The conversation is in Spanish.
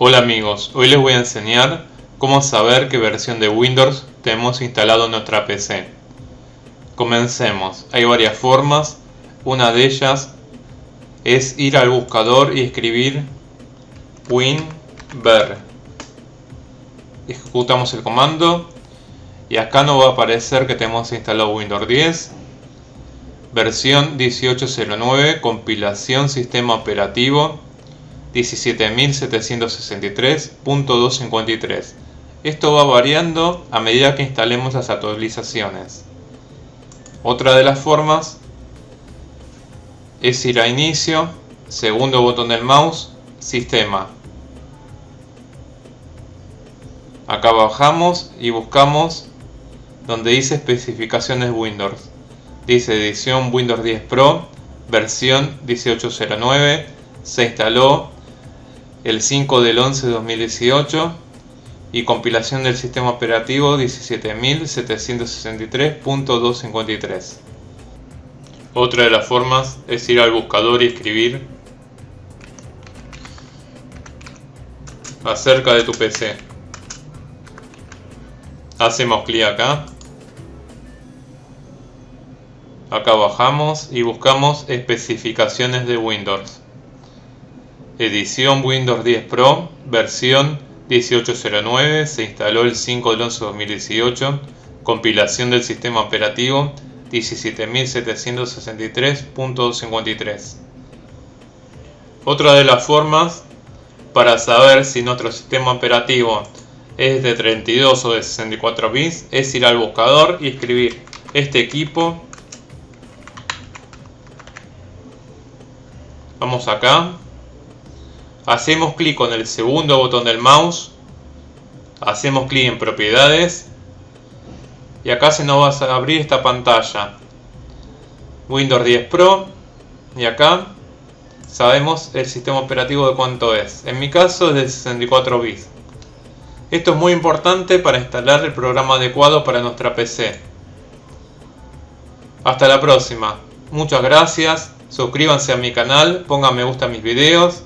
Hola amigos, hoy les voy a enseñar cómo saber qué versión de Windows tenemos instalado en nuestra PC. Comencemos, hay varias formas, una de ellas es ir al buscador y escribir winver. Ejecutamos el comando y acá nos va a aparecer que tenemos instalado Windows 10 versión 1809 compilación sistema operativo 17.763.253 esto va variando a medida que instalemos las actualizaciones. Otra de las formas es ir a inicio segundo botón del mouse sistema. Acá bajamos y buscamos donde dice especificaciones Windows. Dice edición Windows 10 Pro, versión 1809, se instaló el 5 del 11 de 2018 y compilación del sistema operativo 17.763.253. Otra de las formas es ir al buscador y escribir acerca de tu PC. Hacemos clic acá Acá bajamos y buscamos especificaciones de Windows. Edición Windows 10 Pro, versión 1809, se instaló el 5 de 11 de 2018, compilación del sistema operativo 17.763.53. Otra de las formas para saber si nuestro sistema operativo es de 32 o de 64 bits es ir al buscador y escribir este equipo Vamos acá. Hacemos clic con el segundo botón del mouse. Hacemos clic en propiedades. Y acá se nos va a abrir esta pantalla. Windows 10 Pro. Y acá sabemos el sistema operativo de cuánto es. En mi caso es de 64 bits. Esto es muy importante para instalar el programa adecuado para nuestra PC. Hasta la próxima. Muchas gracias suscríbanse a mi canal, pongan me gusta a mis videos